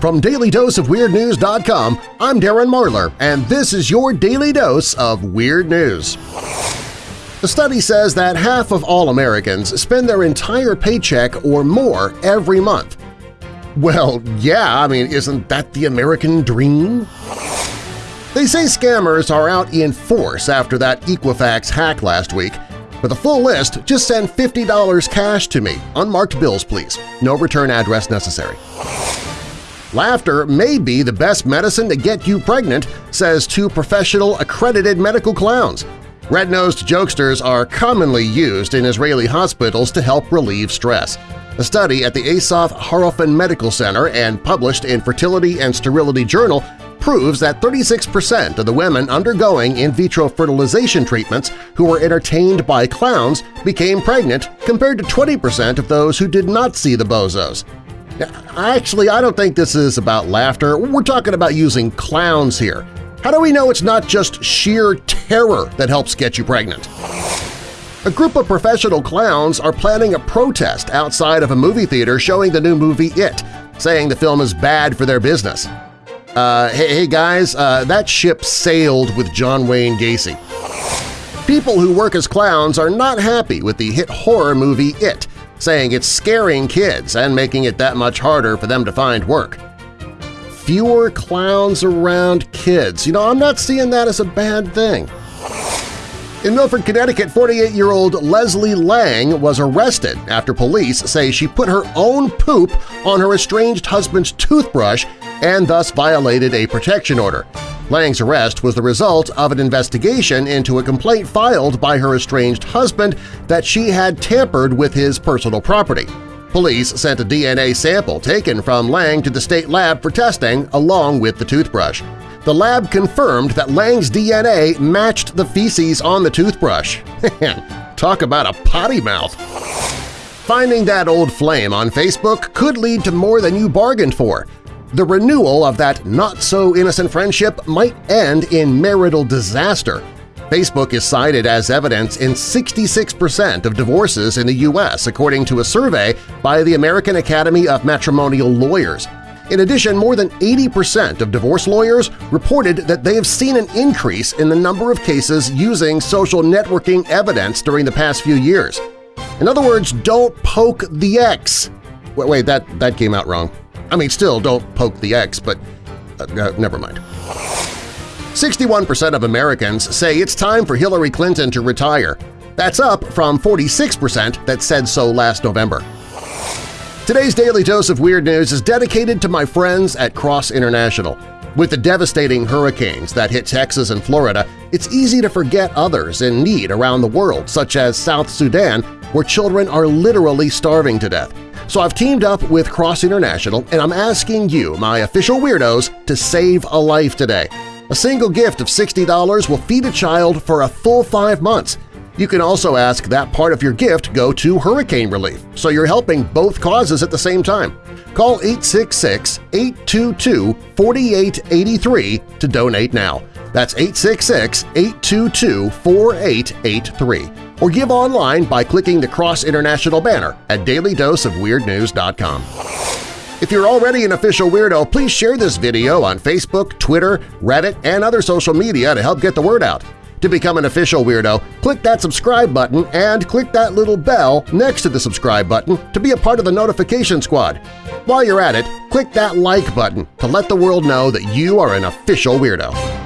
From DailyDoseOfWeirdNews.com, I'm Darren Marlar, and this is your Daily Dose of Weird News. The study says that half of all Americans spend their entire paycheck or more every month. Well, yeah, I mean, isn't that the American dream? They say scammers are out in force after that Equifax hack last week. For the full list, just send $50 cash to me. Unmarked bills, please. No return address necessary. Laughter may be the best medicine to get you pregnant, says two professional accredited medical clowns. Red-nosed jokesters are commonly used in Israeli hospitals to help relieve stress. A study at the Assaf Harofeh Medical Center and published in Fertility and Sterility Journal proves that 36% of the women undergoing in vitro fertilization treatments who were entertained by clowns became pregnant compared to 20% of those who did not see the bozos. Actually, I don't think this is about laughter. We're talking about using clowns here. How do we know it's not just sheer terror that helps get you pregnant? A group of professional clowns are planning a protest outside of a movie theater showing the new movie It, saying the film is bad for their business. Uh, hey, hey guys, uh, that ship sailed with John Wayne Gacy. People who work as clowns are not happy with the hit horror movie It, saying it's scaring kids and making it that much harder for them to find work. Fewer clowns around kids. You know, I'm not seeing that as a bad thing. In Milford, Connecticut, 48-year-old Leslie Lang was arrested after police say she put her own poop on her estranged husband's toothbrush and thus violated a protection order. Lang's arrest was the result of an investigation into a complaint filed by her estranged husband that she had tampered with his personal property. Police sent a DNA sample taken from Lang to the state lab for testing along with the toothbrush. The lab confirmed that Lang's DNA matched the feces on the toothbrush. Talk about a potty mouth! Finding that old flame on Facebook could lead to more than you bargained for the renewal of that not-so-innocent friendship might end in marital disaster. Facebook is cited as evidence in 66% of divorces in the U.S. according to a survey by the American Academy of Matrimonial Lawyers. In addition, more than 80% of divorce lawyers reported that they have seen an increase in the number of cases using social networking evidence during the past few years. In other words, don't poke the ex. Wait, wait that, that came out wrong. I mean, still, don't poke the ex, but uh, uh, never mind. 61% of Americans say it's time for Hillary Clinton to retire. That's up from 46% that said so last November. Today's Daily Dose of Weird News is dedicated to my friends at Cross International. With the devastating hurricanes that hit Texas and Florida, it's easy to forget others in need around the world, such as South Sudan, where children are literally starving to death. So I've teamed up with Cross International and I'm asking you, my official weirdos, to save a life today. A single gift of $60 will feed a child for a full five months. You can also ask that part of your gift go to hurricane relief, so you're helping both causes at the same time. Call 866-822-4883 to donate now. That's 866-822-4883 or give online by clicking the Cross International banner at dailydoseofweirdnews.com. If you're already an official weirdo, please share this video on Facebook, Twitter, Reddit, and other social media to help get the word out. To become an official weirdo, click that subscribe button and click that little bell next to the subscribe button to be a part of the notification squad. While you're at it, click that like button to let the world know that you are an official weirdo.